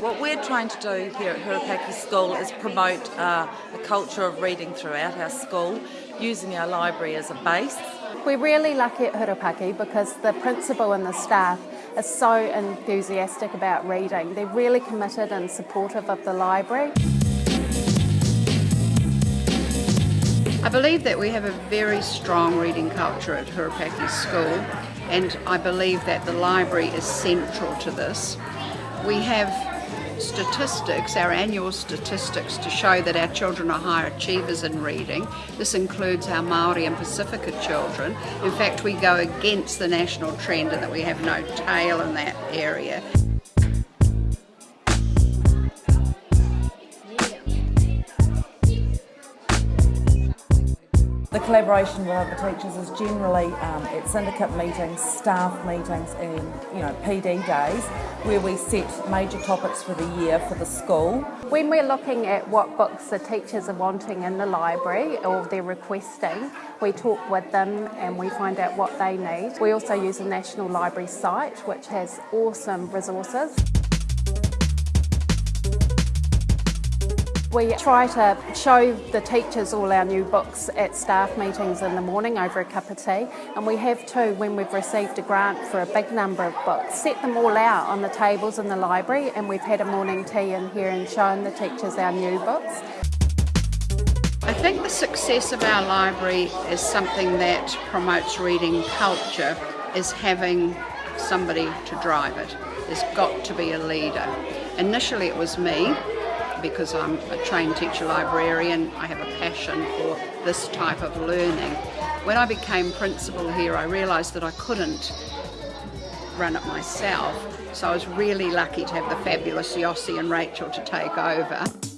What we're trying to do here at Hurupaki School is promote uh, a culture of reading throughout our school using our library as a base. We're really lucky at Hurupaki because the principal and the staff are so enthusiastic about reading. They're really committed and supportive of the library. I believe that we have a very strong reading culture at Hurupaki School and I believe that the library is central to this. We have statistics, our annual statistics to show that our children are higher achievers in reading. This includes our Māori and Pasifika children. In fact, we go against the national trend in that we have no tail in that area. Collaboration with other teachers is generally um, at syndicate meetings, staff meetings and you know PD days where we set major topics for the year for the school. When we're looking at what books the teachers are wanting in the library or they're requesting, we talk with them and we find out what they need. We also use a National Library site which has awesome resources. We try to show the teachers all our new books at staff meetings in the morning over a cup of tea and we have too when we've received a grant for a big number of books. Set them all out on the tables in the library and we've had a morning tea in here and shown the teachers our new books. I think the success of our library is something that promotes reading culture is having somebody to drive it. There's got to be a leader. Initially it was me because I'm a trained teacher librarian, I have a passion for this type of learning. When I became principal here, I realised that I couldn't run it myself, so I was really lucky to have the fabulous Yossi and Rachel to take over.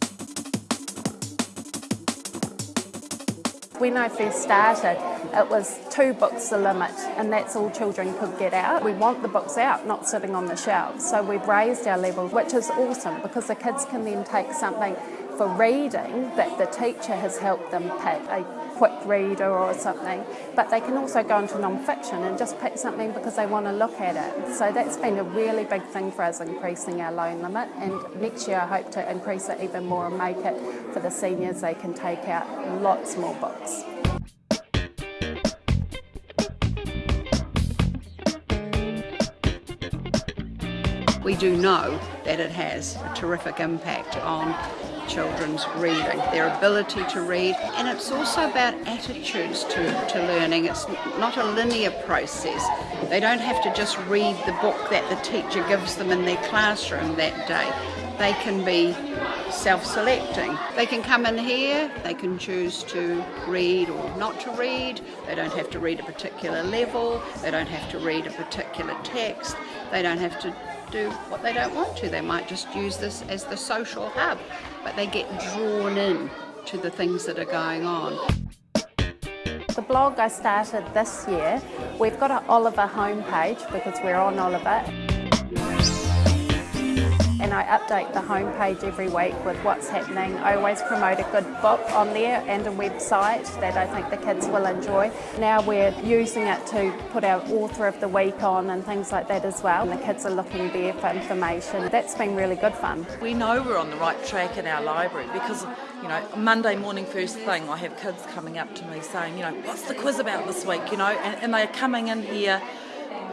When I first started, it was two books the limit, and that's all children could get out. We want the books out, not sitting on the shelves. So we've raised our level, which is awesome because the kids can then take something for reading that the teacher has helped them pick, a quick reader or something, but they can also go into non-fiction and just pick something because they want to look at it. So that's been a really big thing for us, increasing our loan limit, and next year I hope to increase it even more and make it for the seniors, they can take out lots more books. we do know that it has a terrific impact on children's reading, their ability to read, and it's also about attitudes to, to learning. It's not a linear process. They don't have to just read the book that the teacher gives them in their classroom that day. They can be self-selecting. They can come in here, they can choose to read or not to read, they don't have to read a particular level, they don't have to read a particular text, they don't have to do what they don't want to. They might just use this as the social hub, but they get drawn in to the things that are going on. The blog I started this year, we've got an Oliver homepage because we're on Oliver and I update the homepage every week with what's happening. I always promote a good book on there and a website that I think the kids will enjoy. Now we're using it to put our author of the week on and things like that as well. And the kids are looking there for information. That's been really good fun. We know we're on the right track in our library because, you know, Monday morning first thing I have kids coming up to me saying, you know, what's the quiz about this week, you know, and, and they're coming in here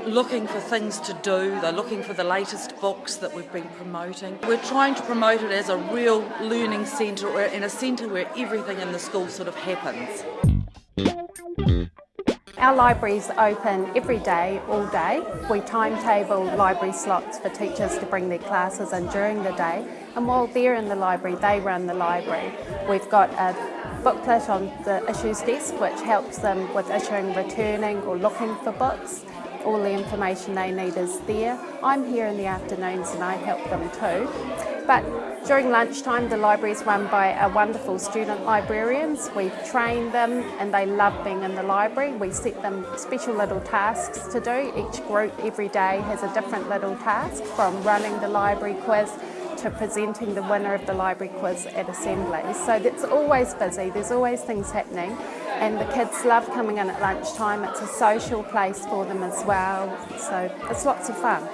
looking for things to do, they're looking for the latest books that we've been promoting. We're trying to promote it as a real learning centre, or in a centre where everything in the school sort of happens. Our library is open every day, all day. We timetable library slots for teachers to bring their classes in during the day. And while they're in the library, they run the library. We've got a booklet on the issues desk which helps them with issuing, returning or looking for books all the information they need is there. I'm here in the afternoons and I help them too. But during lunchtime, the library is run by a wonderful student librarians. We train them and they love being in the library. We set them special little tasks to do. Each group every day has a different little task from running the library quiz to presenting the winner of the library quiz at assembly. So it's always busy, there's always things happening. And the kids love coming in at lunchtime. It's a social place for them as well, so it's lots of fun.